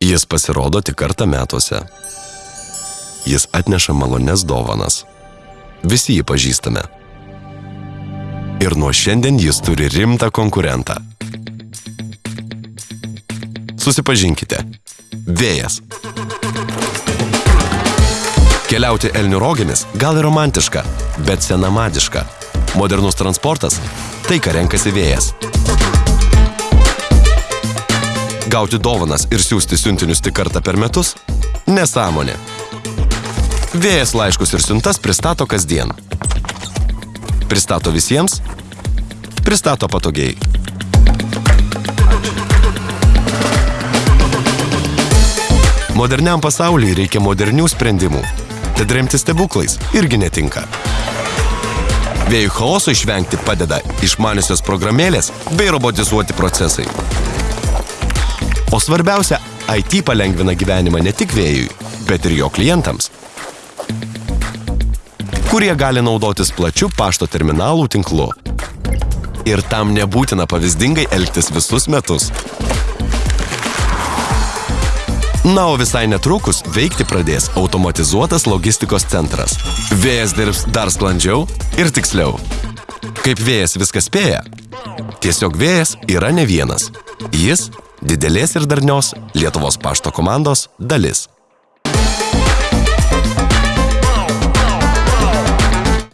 Jis pasirodo tik kartą metuose. Jis atneša malones dovanas. Visi jį pažįstame. Ir nuo šiandien jis turi rimtą konkurentą. Susipažinkite. Vėjas. Keliauti Elnių rogėmis gal ir romantiška, bet senamadiška. Modernus transportas – tai, ką renkasi vėjas. Gauti dovanas ir siūsti siuntinius tik kartą per metus – nesąmonė. Vėjas laiškus ir siuntas pristato kasdien. Pristato visiems, pristato patogiai. Moderniam pasauliui reikia modernių sprendimų. Tad remti stebuklais irgi netinka. Vėjų chaoso išvengti padeda išmaniusios programėlės bei robotizuoti procesai. O svarbiausia, IT palengvina gyvenimą ne tik vėjui, bet ir jo klientams, kurie gali naudotis plačiu pašto terminalų tinklu. Ir tam nebūtina pavyzdingai elgtis visus metus. Na, o visai netrukus veikti pradės automatizuotas logistikos centras. Vėjas dirbs dar sklandžiau ir tiksliau. Kaip vėjas viską spėja? Tiesiog vėjas yra ne vienas. Jis didelės ir darnios Lietuvos pašto komandos dalis.